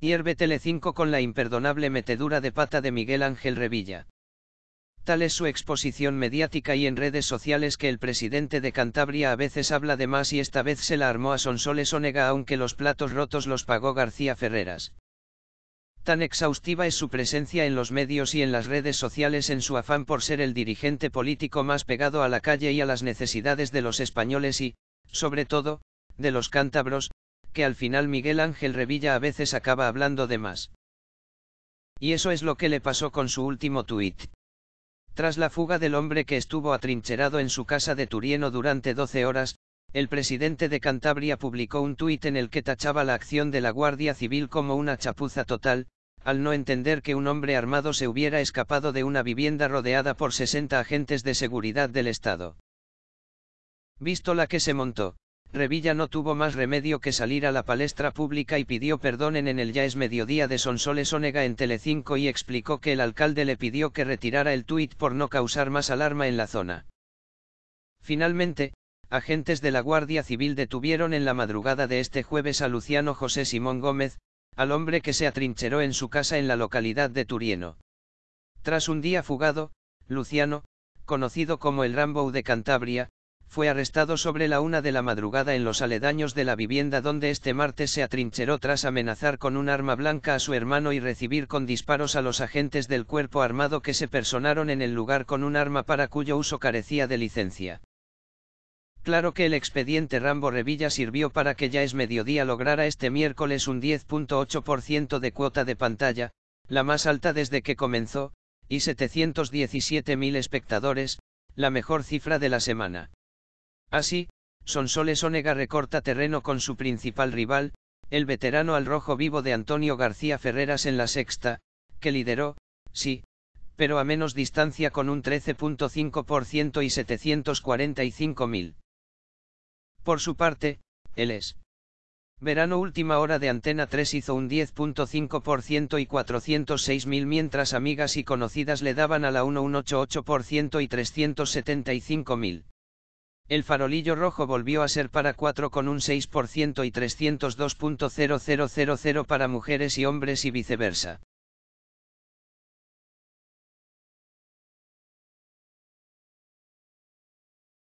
Hierve Tele5 con la imperdonable metedura de pata de Miguel Ángel Revilla. Tal es su exposición mediática y en redes sociales que el presidente de Cantabria a veces habla de más y esta vez se la armó a Sonsoles Onega aunque los platos rotos los pagó García Ferreras. Tan exhaustiva es su presencia en los medios y en las redes sociales en su afán por ser el dirigente político más pegado a la calle y a las necesidades de los españoles y, sobre todo, de los cántabros, que al final Miguel Ángel Revilla a veces acaba hablando de más. Y eso es lo que le pasó con su último tuit. Tras la fuga del hombre que estuvo atrincherado en su casa de Turieno durante 12 horas, el presidente de Cantabria publicó un tuit en el que tachaba la acción de la Guardia Civil como una chapuza total, al no entender que un hombre armado se hubiera escapado de una vivienda rodeada por 60 agentes de seguridad del Estado. Visto la que se montó, Revilla no tuvo más remedio que salir a la palestra pública y pidió perdón en, el ya es mediodía de Sonsoles Onega en Telecinco y explicó que el alcalde le pidió que retirara el tuit por no causar más alarma en la zona. Finalmente, agentes de la Guardia Civil detuvieron en la madrugada de este jueves a Luciano José Simón Gómez, al hombre que se atrincheró en su casa en la localidad de Turieno. Tras un día fugado, Luciano, conocido como el Rambo de Cantabria, fue arrestado sobre la una de la madrugada en los aledaños de la vivienda donde este martes se atrincheró tras amenazar con un arma blanca a su hermano y recibir con disparos a los agentes del cuerpo armado que se personaron en el lugar con un arma para cuyo uso carecía de licencia. Claro que el expediente Rambo Revilla sirvió para que ya es mediodía lograra este miércoles un 10.8% de cuota de pantalla, la más alta desde que comenzó, y 717.000 espectadores, la mejor cifra de la semana. Así, Sonsoles Onega recorta terreno con su principal rival, el veterano al rojo vivo de Antonio García Ferreras en la sexta, que lideró, sí, pero a menos distancia con un 13.5% y 745.000. Por su parte, él es. Verano última hora de Antena 3 hizo un 10.5% y 406.000 mientras amigas y conocidas le daban a la 1 un 8.8% y 375.000. El farolillo rojo volvió a ser para 4 con un 6% y 302.0000 para mujeres y hombres y viceversa.